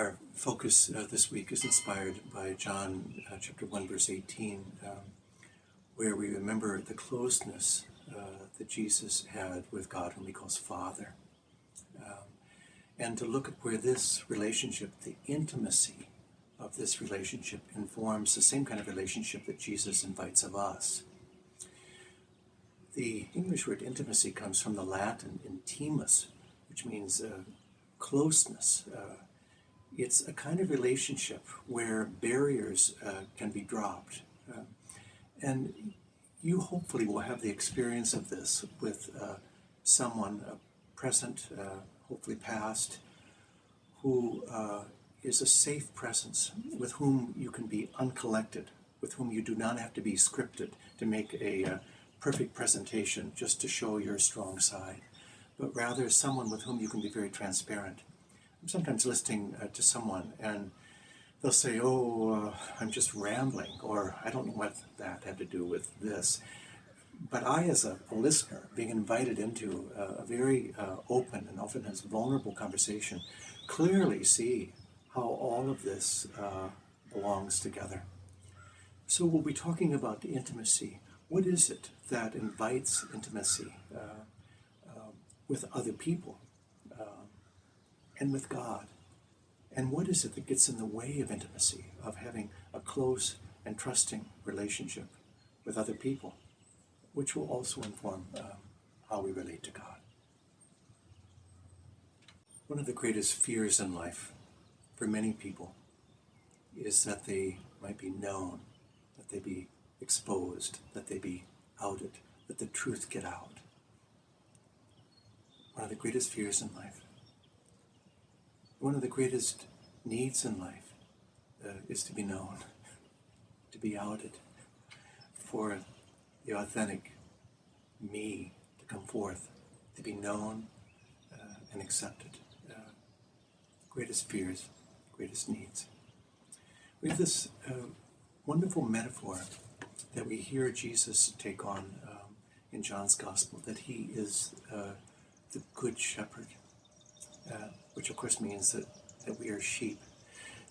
Our focus uh, this week is inspired by John uh, chapter 1, verse 18, um, where we remember the closeness uh, that Jesus had with God, whom he calls Father. Um, and to look at where this relationship, the intimacy of this relationship, informs the same kind of relationship that Jesus invites of us. The English word intimacy comes from the Latin intimus, which means uh, closeness. Uh, it's a kind of relationship where barriers uh, can be dropped. Uh, and you hopefully will have the experience of this with uh, someone uh, present, uh, hopefully past, who uh, is a safe presence, with whom you can be uncollected, with whom you do not have to be scripted to make a perfect presentation just to show your strong side, but rather someone with whom you can be very transparent I'm sometimes listening uh, to someone and they'll say, Oh, uh, I'm just rambling, or I don't know what that had to do with this. But I, as a, a listener, being invited into a, a very uh, open and often has vulnerable conversation, clearly see how all of this uh, belongs together. So we'll be talking about intimacy. What is it that invites intimacy uh, uh, with other people? And with God. And what is it that gets in the way of intimacy, of having a close and trusting relationship with other people, which will also inform um, how we relate to God? One of the greatest fears in life for many people is that they might be known, that they be exposed, that they be outed, that the truth get out. One of the greatest fears in life one of the greatest needs in life uh, is to be known, to be outed, for the authentic me to come forth, to be known uh, and accepted. Uh, greatest fears, greatest needs. We have this uh, wonderful metaphor that we hear Jesus take on um, in John's Gospel that he is uh, the Good Shepherd. Uh, which of course means that, that we are sheep.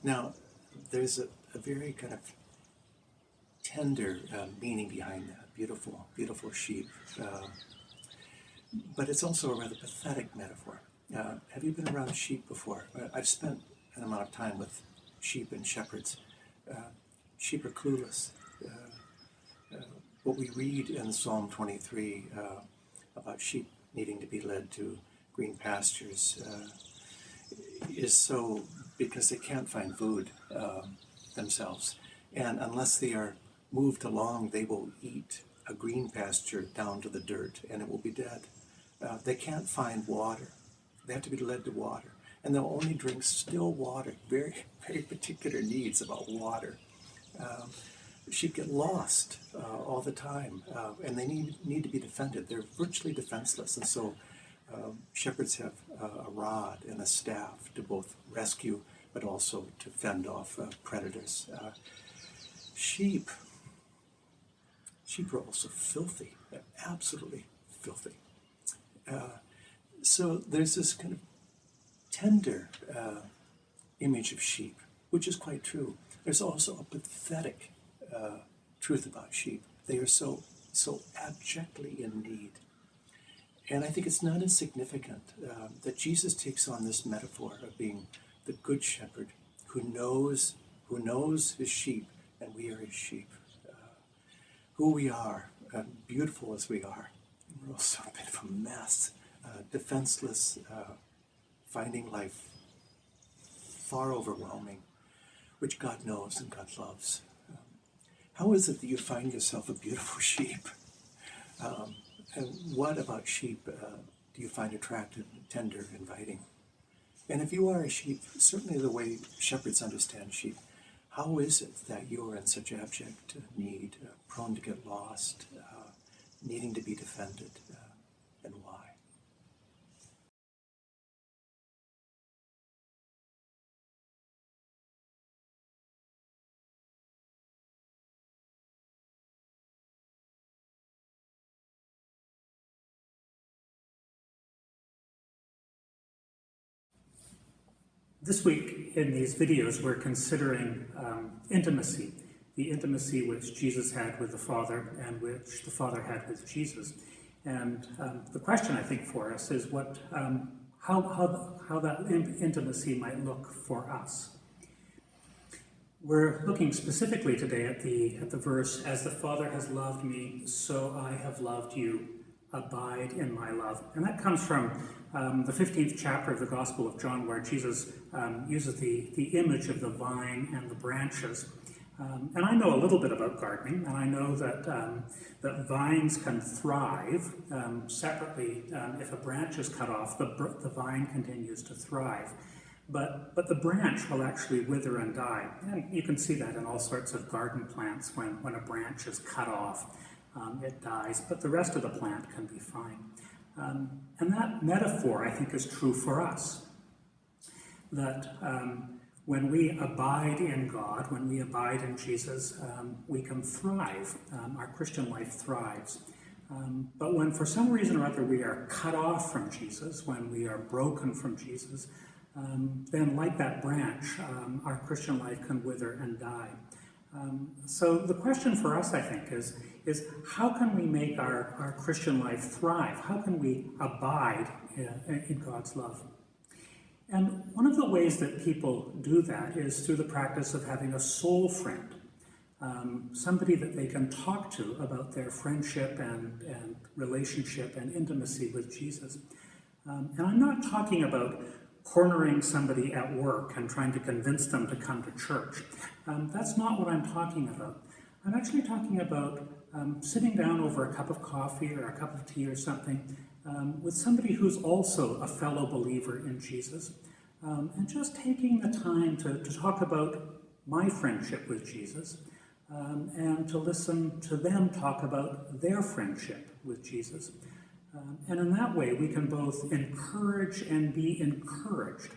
Now, there's a, a very kind of tender uh, meaning behind that. Beautiful, beautiful sheep. Uh, but it's also a rather pathetic metaphor. Uh, have you been around sheep before? Uh, I've spent an amount of time with sheep and shepherds. Uh, sheep are clueless. Uh, what we read in Psalm 23 about sheep needing to be led to green pastures is so because they can't find food um, themselves. And unless they are moved along, they will eat a green pasture down to the dirt and it will be dead. Uh, they can't find water. They have to be led to water. And they'll only drink still water, very, very particular needs about water. Um, sheep get lost uh, all the time uh, and they need, need to be defended. They're virtually defenseless. And so um, shepherds have uh, a rod and a staff to both rescue but also to fend off uh, predators. Uh, sheep, sheep are also filthy, They're absolutely filthy. Uh, so there's this kind of tender uh, image of sheep, which is quite true. There's also a pathetic uh, truth about sheep. They are so so abjectly in need and I think it's not insignificant uh, that Jesus takes on this metaphor of being the good shepherd who knows who knows his sheep, and we are his sheep. Uh, who we are, uh, beautiful as we are, we're also a bit of a mess, uh, defenseless, uh, finding life far overwhelming, which God knows and God loves. Um, how is it that you find yourself a beautiful sheep? Um, and what about sheep uh, do you find attractive, tender, inviting? And if you are a sheep, certainly the way shepherds understand sheep, how is it that you are in such abject need, uh, prone to get lost, uh, needing to be defended, This week in these videos, we're considering um, intimacy, the intimacy which Jesus had with the Father and which the Father had with Jesus. And um, the question, I think, for us is what, um, how, how, how that intimacy might look for us. We're looking specifically today at the, at the verse, As the Father has loved me, so I have loved you. Abide in my love. And that comes from um, the 15th chapter of the Gospel of John, where Jesus um, uses the, the image of the vine and the branches. Um, and I know a little bit about gardening, and I know that, um, that vines can thrive um, separately. Um, if a branch is cut off, the, the vine continues to thrive but, but the branch will actually wither and die. And you can see that in all sorts of garden plants when, when a branch is cut off, um, it dies, but the rest of the plant can be fine. Um, and that metaphor, I think, is true for us. That um, when we abide in God, when we abide in Jesus, um, we can thrive. Um, our Christian life thrives. Um, but when for some reason or other we are cut off from Jesus, when we are broken from Jesus, then like that branch, our Christian life can wither and die. So the question for us, I think, is, is how can we make our, our Christian life thrive? How can we abide in, in God's love? And one of the ways that people do that is through the practice of having a soul friend, um, somebody that they can talk to about their friendship and, and relationship and intimacy with Jesus. Um, and I'm not talking about cornering somebody at work and trying to convince them to come to church. Um, that's not what I'm talking about. I'm actually talking about um, sitting down over a cup of coffee or a cup of tea or something um, with somebody who's also a fellow believer in Jesus um, and just taking the time to, to talk about my friendship with Jesus um, and to listen to them talk about their friendship with Jesus. Um, and in that way, we can both encourage and be encouraged.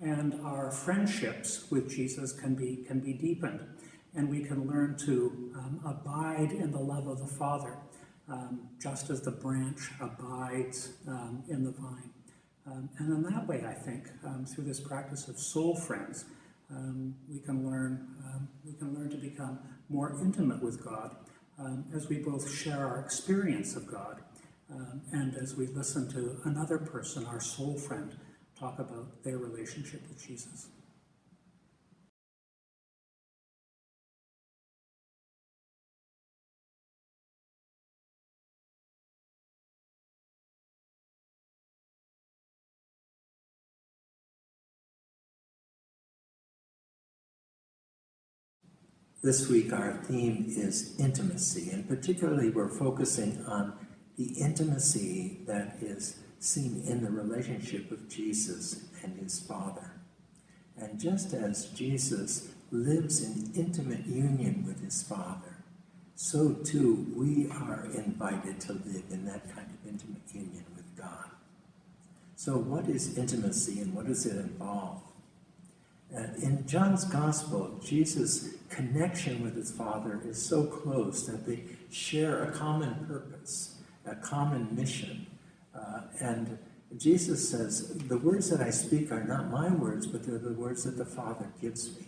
And our friendships with Jesus can be, can be deepened. And we can learn to um, abide in the love of the Father, um, just as the branch abides um, in the vine. Um, and in that way, I think, um, through this practice of soul friends, we can learn we can learn to become more intimate with God as we both share our experience of God um, and as we listen to another person, our soul friend, talk about their relationship with Jesus. This week, our theme is intimacy, and particularly we're focusing on the intimacy that is seen in the relationship of Jesus and his Father. And just as Jesus lives in intimate union with his Father, so too we are invited to live in that kind of intimate union with God. So, what is intimacy and what does it involve? In John's Gospel, Jesus' connection with his Father is so close that they share a common purpose a common mission. Uh, and Jesus says, the words that I speak are not my words, but they're the words that the Father gives me.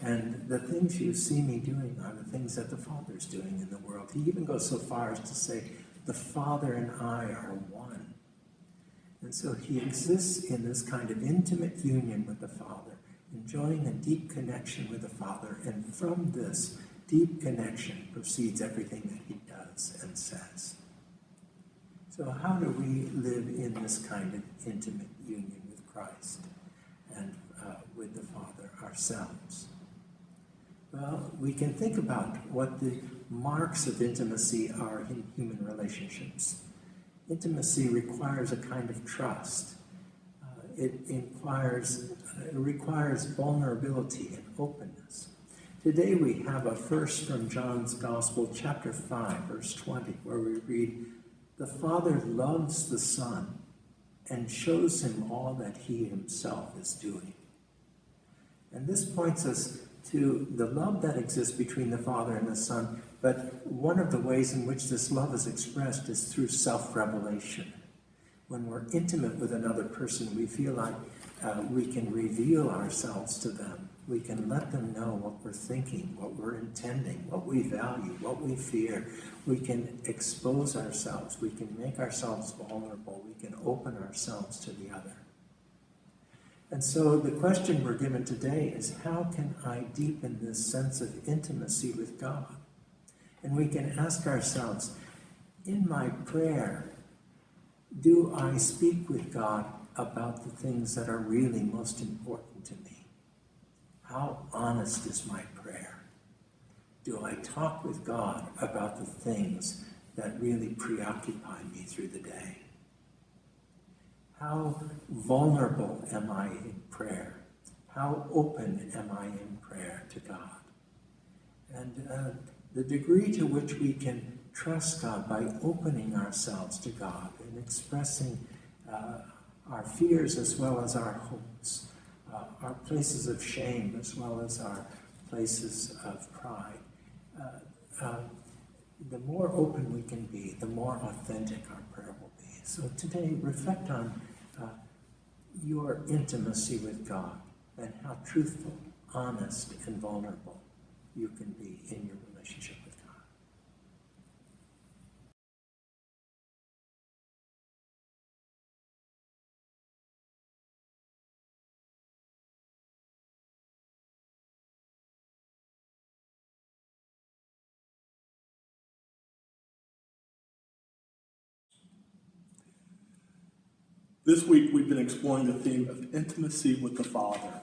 And the things you see me doing are the things that the Father's doing in the world. He even goes so far as to say, the Father and I are one. And so he exists in this kind of intimate union with the Father, enjoying a deep connection with the Father. And from this deep connection proceeds everything that he does and says. So, how do we live in this kind of intimate union with Christ and uh, with the Father ourselves? Well, we can think about what the marks of intimacy are in human relationships. Intimacy requires a kind of trust. It, requires, it requires vulnerability and openness. Today we have a verse from John's Gospel, chapter 5, verse 20, where we read, the Father loves the Son and shows him all that he himself is doing. And this points us to the love that exists between the Father and the Son, but one of the ways in which this love is expressed is through self revelation. When we're intimate with another person, we feel like uh, we can reveal ourselves to them. We can let them know what we're thinking, what we're intending, what we value, what we fear. We can expose ourselves. We can make ourselves vulnerable. We can open ourselves to the other. And so the question we're given today is how can I deepen this sense of intimacy with God? And we can ask ourselves, in my prayer, do I speak with God about the things that are really most important to me? How honest is my prayer? Do I talk with God about the things that really preoccupy me through the day? How vulnerable am I in prayer? How open am I in prayer to God? And uh, the degree to which we can trust God by opening ourselves to God and expressing uh, our fears as well as our hopes, uh, our places of shame as well as our places of pride. Uh, uh, the more open we can be, the more authentic our prayer will be. So today, reflect on uh, your intimacy with God and how truthful, honest, and vulnerable you can be in your relationship This week we've been exploring the theme of intimacy with the Father.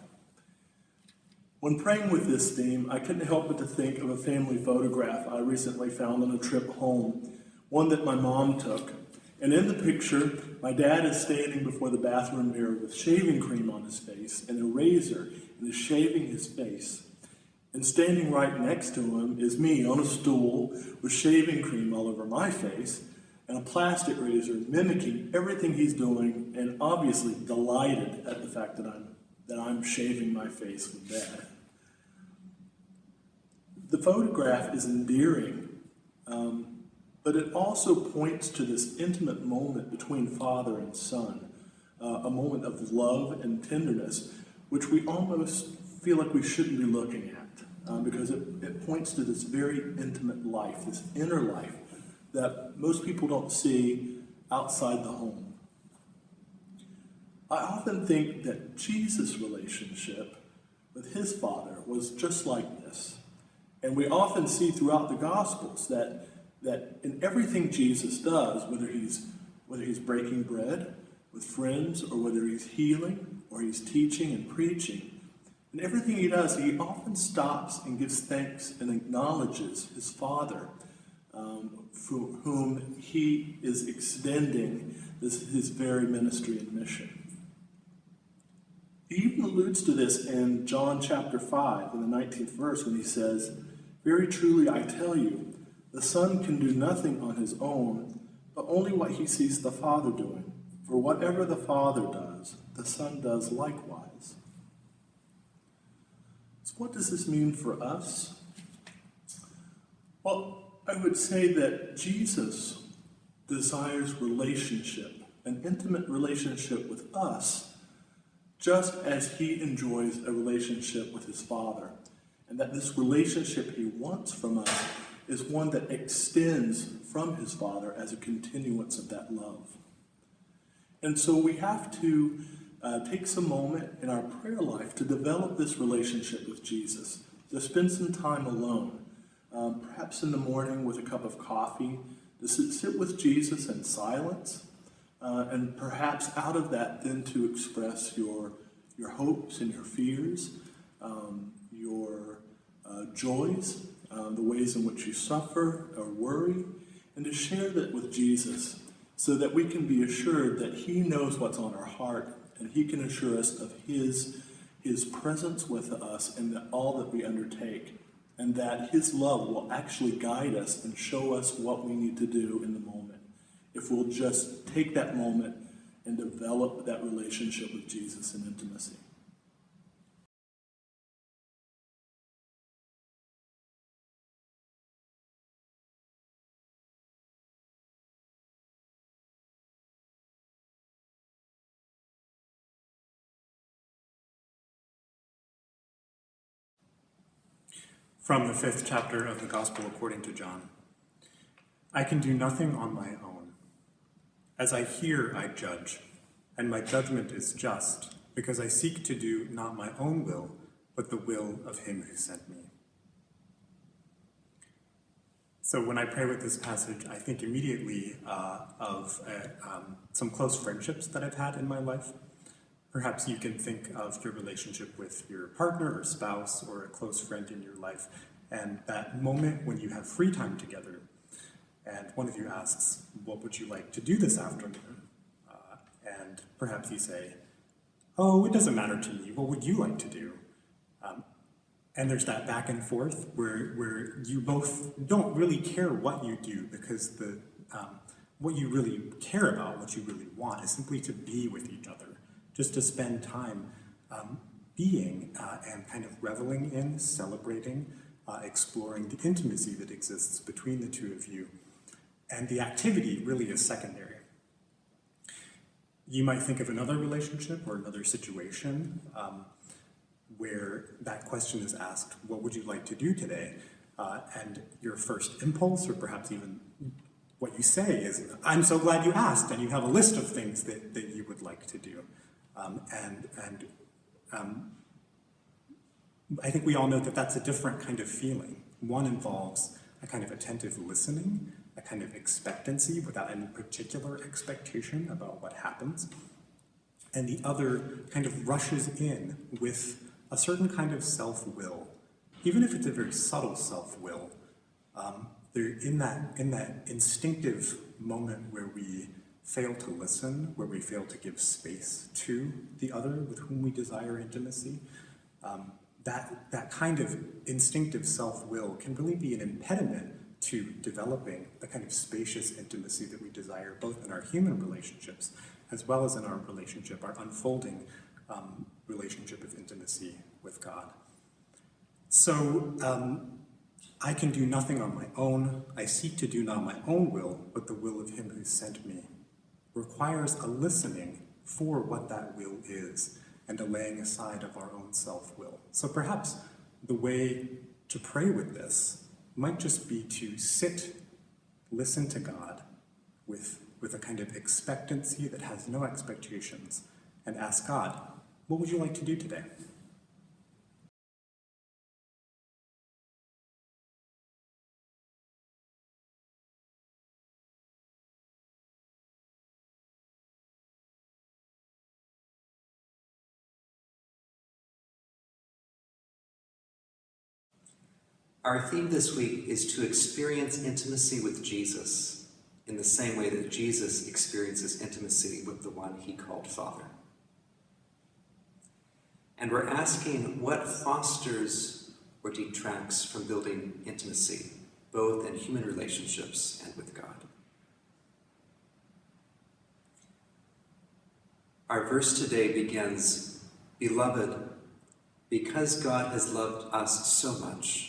When praying with this theme, I couldn't help but to think of a family photograph I recently found on a trip home, one that my mom took. And in the picture, my dad is standing before the bathroom mirror with shaving cream on his face and a razor and is shaving his face. And standing right next to him is me on a stool with shaving cream all over my face and a plastic razor mimicking everything he's doing and obviously delighted at the fact that I'm that I'm shaving my face with that. The photograph is endearing, um, but it also points to this intimate moment between father and son, uh, a moment of love and tenderness, which we almost feel like we shouldn't be looking at, um, because it, it points to this very intimate life, this inner life that most people don't see outside the home. I often think that Jesus' relationship with his Father was just like this. And we often see throughout the Gospels that, that in everything Jesus does, whether he's, whether he's breaking bread with friends, or whether he's healing, or he's teaching and preaching, in everything he does, he often stops and gives thanks and acknowledges his Father um, for whom he is extending this, his very ministry and mission. He even alludes to this in John chapter 5, in the 19th verse, when he says, Very truly I tell you, the Son can do nothing on his own, but only what he sees the Father doing. For whatever the Father does, the Son does likewise. So, what does this mean for us? Well, I would say that Jesus desires relationship, an intimate relationship with us, just as he enjoys a relationship with his Father. And that this relationship he wants from us is one that extends from his Father as a continuance of that love. And so we have to uh, take some moment in our prayer life to develop this relationship with Jesus, to spend some time alone um, perhaps in the morning with a cup of coffee, to sit, with Jesus in silence, uh, and perhaps out of that then to express your, your hopes and your fears, um, your uh, joys, um, the ways in which you suffer or worry, and to share that with Jesus so that we can be assured that he knows what's on our heart and he can assure us of his, his presence with us in all that we undertake and that His love will actually guide us and show us what we need to do in the moment. If we'll just take that moment and develop that relationship with Jesus in intimacy. From the fifth chapter of the Gospel according to John. I can do nothing on my own. As I hear, I judge, and my judgment is just, because I seek to do not my own will, but the will of him who sent me. So when I pray with this passage, I think immediately uh, of uh, um, some close friendships that I've had in my life. Perhaps you can think of your relationship with your partner or spouse or a close friend in your life, and that moment when you have free time together, and one of you asks, What would you like to do this afternoon? Uh, and perhaps you say, Oh, it doesn't matter to me. What would you like to do? Um, and there's that back and forth where, where you both don't really care what you do because the, um, what you really care about, what you really want, is simply to be with each other just to spend time um, being uh, and kind of reveling in, celebrating, uh, exploring the intimacy that exists between the two of you. And the activity really is secondary. You might think of another relationship or another situation um, where that question is asked, what would you like to do today? Uh, and your first impulse, or perhaps even what you say is, I'm so glad you asked, and you have a list of things that, that you would like to do. Um, and and um, I think we all know that that's a different kind of feeling. One involves a kind of attentive listening, a kind of expectancy without any particular expectation about what happens. And the other kind of rushes in with a certain kind of self-will, even if it's a very subtle self-will. Um, in that in that instinctive moment where we fail to listen, where we fail to give space to the other with whom we desire intimacy, um, that, that kind of instinctive self-will can really be an impediment to developing the kind of spacious intimacy that we desire, both in our human relationships as well as in our relationship, our unfolding um, relationship of intimacy with God. So um, I can do nothing on my own. I seek to do not my own will, but the will of him who sent me requires a listening for what that will is and a laying aside of our own self-will. So perhaps the way to pray with this might just be to sit, listen to God with, with a kind of expectancy that has no expectations and ask God, what would you like to do today? Our theme this week is to experience intimacy with Jesus in the same way that Jesus experiences intimacy with the one he called Father. And we're asking what fosters or detracts from building intimacy, both in human relationships and with God. Our verse today begins Beloved, because God has loved us so much,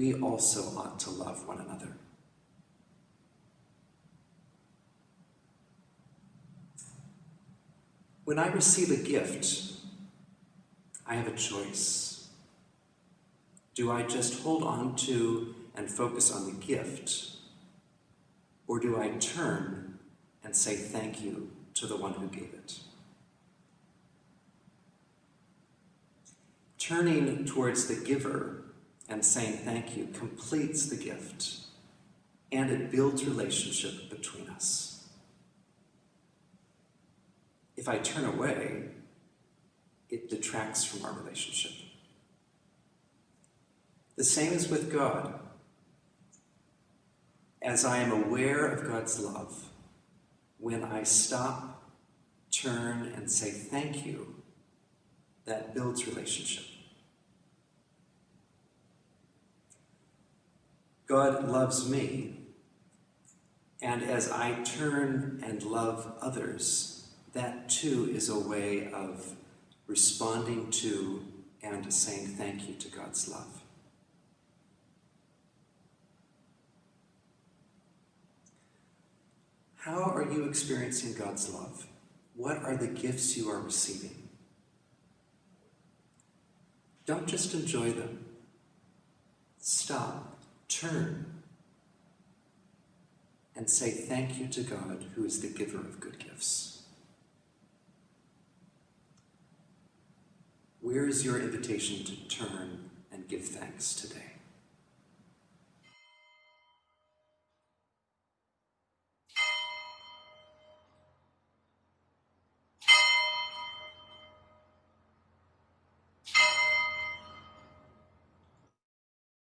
we also ought to love one another. When I receive a gift, I have a choice. Do I just hold on to and focus on the gift, or do I turn and say thank you to the one who gave it? Turning towards the giver and saying thank you completes the gift and it builds relationship between us. If I turn away, it detracts from our relationship. The same is with God. As I am aware of God's love, when I stop, turn, and say thank you, that builds relationship. God loves me, and as I turn and love others, that too is a way of responding to and saying thank you to God's love. How are you experiencing God's love? What are the gifts you are receiving? Don't just enjoy them. stop, turn, and say thank you to God, who is the giver of good gifts. Where is your invitation to turn and give thanks today?